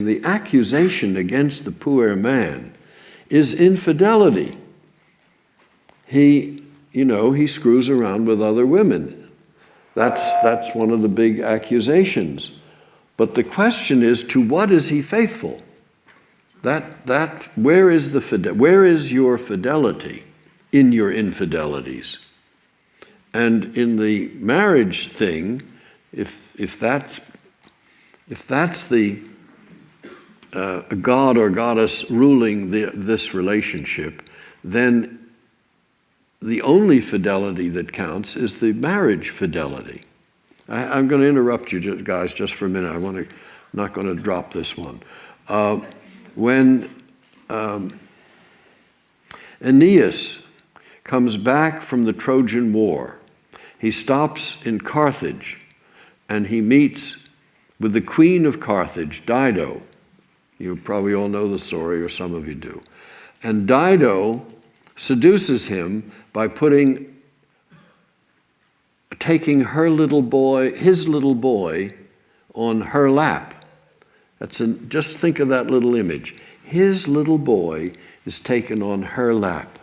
the accusation against the poor man is infidelity. He, you know, he screws around with other women. That's, that's one of the big accusations. But the question is, to what is he faithful? That, that, where is the where is your fidelity in your infidelities? And in the marriage thing, if, if that's, if that's the uh, god or goddess ruling the, this relationship, then the only fidelity that counts is the marriage fidelity. I, am going to interrupt you guys just for a minute. I want to, not going to drop this one. Uh, when um, Aeneas comes back from the Trojan War, he stops in Carthage and he meets with the queen of Carthage, Dido. You probably all know the story, or some of you do. And Dido seduces him by putting taking her little boy, his little boy, on her lap. That's a, just think of that little image. His little boy is taken on her lap.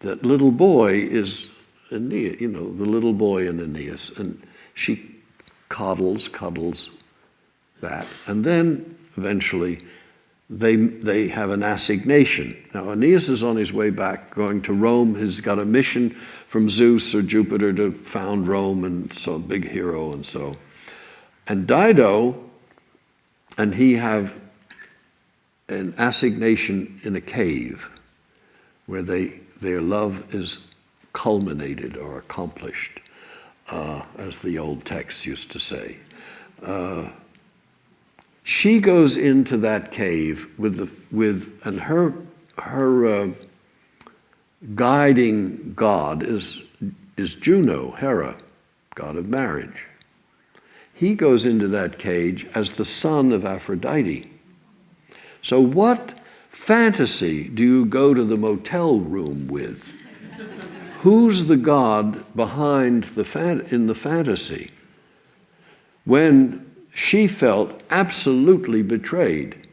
That little boy is Aeneas, you know, the little boy in Aeneas, and she coddles, cuddles that, and then eventually they, they have an assignation. Now, Aeneas is on his way back, going to Rome. He's got a mission from Zeus or Jupiter to found Rome, and so a big hero, and so. And Dido and he have an assignation in a cave where they, their love is culminated or accomplished, uh, as the old texts used to say. Uh, she goes into that cave with the with and her her uh, guiding god is is Juno, Hera, god of marriage. He goes into that cage as the son of Aphrodite. So what fantasy do you go to the motel room with? Who's the god behind the in the fantasy? When she felt absolutely betrayed.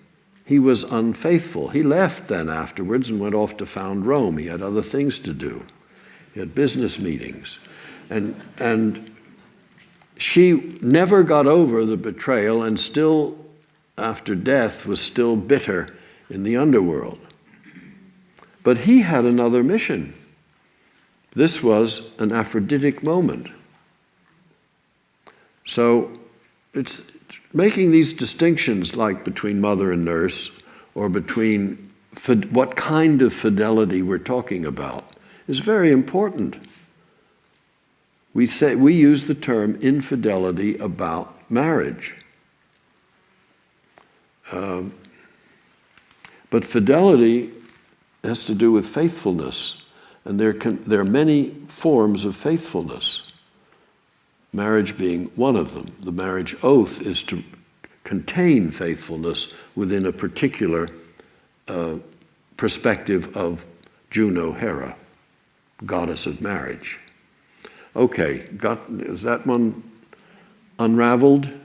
He was unfaithful. He left then afterwards and went off to found Rome. He had other things to do. He had business meetings. And, and she never got over the betrayal and still, after death, was still bitter in the underworld. But he had another mission. This was an Aphroditic moment. So it's making these distinctions like between mother and nurse or between what kind of fidelity we're talking about is very important. We, say, we use the term infidelity about marriage. Um, but fidelity has to do with faithfulness, and there, can, there are many forms of faithfulness marriage being one of them. The marriage oath is to contain faithfulness within a particular uh, perspective of Juno Hera, goddess of marriage. Okay, got, is that one unraveled?